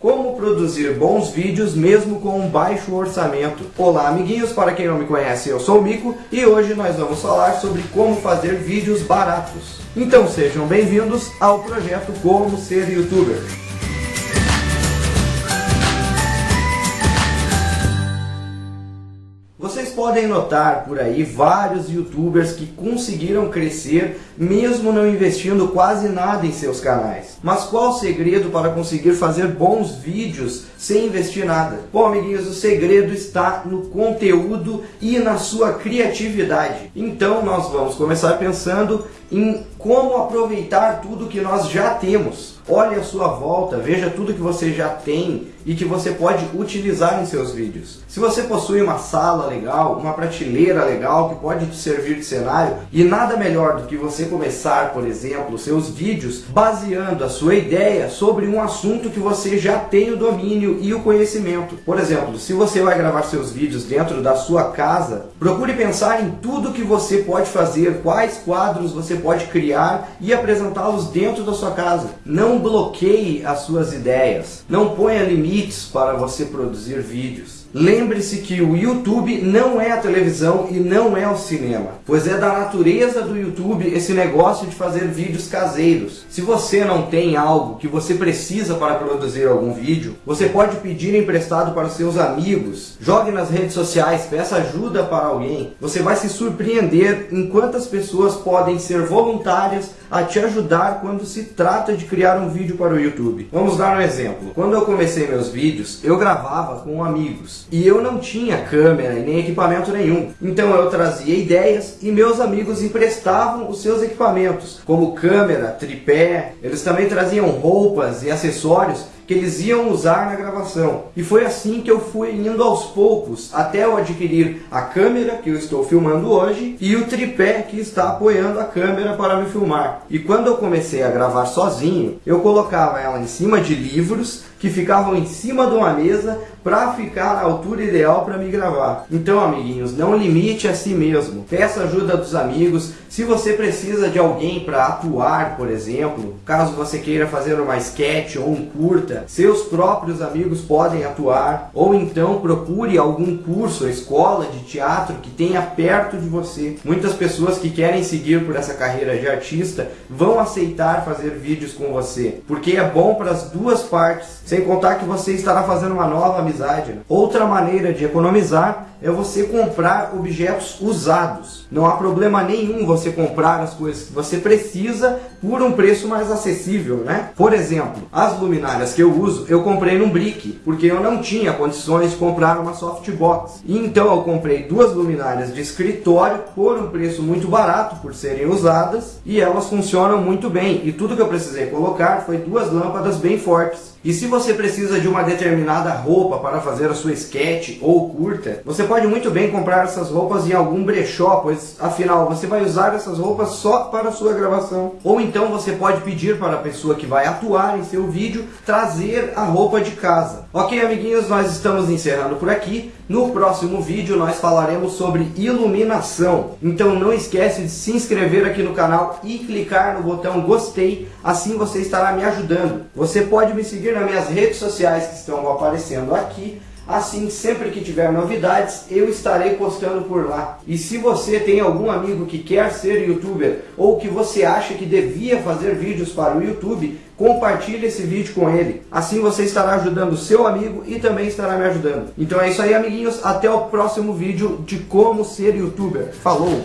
Como produzir bons vídeos mesmo com um baixo orçamento? Olá amiguinhos, para quem não me conhece, eu sou o Mico e hoje nós vamos falar sobre como fazer vídeos baratos. Então sejam bem-vindos ao projeto Como Ser Youtuber. Podem notar por aí vários youtubers que conseguiram crescer mesmo não investindo quase nada em seus canais. Mas qual o segredo para conseguir fazer bons vídeos sem investir nada? Bom amiguinhos, o segredo está no conteúdo e na sua criatividade. Então nós vamos começar pensando em como aproveitar tudo que nós já temos. Olhe a sua volta, veja tudo que você já tem e que você pode utilizar em seus vídeos. Se você possui uma sala legal, uma prateleira legal que pode te servir de cenário e nada melhor do que você começar, por exemplo, seus vídeos baseando a sua ideia sobre um assunto que você já tem o domínio e o conhecimento. Por exemplo, se você vai gravar seus vídeos dentro da sua casa, procure pensar em tudo que você pode fazer, quais quadros você pode criar e apresentá-los dentro da sua casa. Não bloqueie as suas ideias, não ponha limites para você produzir vídeos. Lembre-se que o YouTube não é a televisão e não é o cinema, pois é da natureza do YouTube esse negócio de fazer vídeos caseiros. Se você não tem algo que você precisa para produzir algum vídeo, você pode pedir emprestado para seus amigos, jogue nas redes sociais, peça ajuda para alguém. Você vai se surpreender em quantas pessoas podem ser voluntárias a te ajudar quando se trata de criar um vídeo para o YouTube. Vamos dar um exemplo. Quando eu comecei meus vídeos, eu gravava com amigos. E eu não tinha câmera e nem equipamento nenhum. Então eu trazia ideias e meus amigos emprestavam os seus equipamentos, como câmera, tripé. Eles também traziam roupas e acessórios que eles iam usar na gravação. E foi assim que eu fui indo aos poucos, até eu adquirir a câmera que eu estou filmando hoje e o tripé que está apoiando a câmera para me filmar. E quando eu comecei a gravar sozinho, eu colocava ela em cima de livros que ficavam em cima de uma mesa para ficar na altura ideal para me gravar. Então, amiguinhos, não limite a si mesmo. Peça ajuda dos amigos. Se você precisa de alguém para atuar, por exemplo, caso você queira fazer uma sketch ou um curta, seus próprios amigos podem atuar. Ou então procure algum curso escola de teatro que tenha perto de você. Muitas pessoas que querem seguir por essa carreira de artista vão aceitar fazer vídeos com você, porque é bom para as duas partes sem contar que você estará fazendo uma nova amizade. Outra maneira de economizar é você comprar objetos usados. Não há problema nenhum você comprar as coisas que você precisa por um preço mais acessível, né? Por exemplo, as luminárias que eu uso, eu comprei num brick, porque eu não tinha condições de comprar uma softbox. Então eu comprei duas luminárias de escritório por um preço muito barato por serem usadas e elas funcionam muito bem. E tudo que eu precisei colocar foi duas lâmpadas bem fortes. E se você precisa de uma determinada roupa para fazer a sua sketch ou curta, você pode muito bem comprar essas roupas em algum brechó, pois afinal você vai usar essas roupas só para sua gravação. Ou então você pode pedir para a pessoa que vai atuar em seu vídeo trazer a roupa de casa. Ok, amiguinhos, nós estamos encerrando por aqui. No próximo vídeo nós falaremos sobre iluminação. Então não esquece de se inscrever aqui no canal e clicar no botão gostei, assim você estará me ajudando. Você pode me seguir nas minhas redes sociais que estão aparecendo aqui Assim, sempre que tiver novidades, eu estarei postando por lá. E se você tem algum amigo que quer ser youtuber ou que você acha que devia fazer vídeos para o YouTube, compartilhe esse vídeo com ele. Assim você estará ajudando seu amigo e também estará me ajudando. Então é isso aí, amiguinhos. Até o próximo vídeo de como ser youtuber. Falou!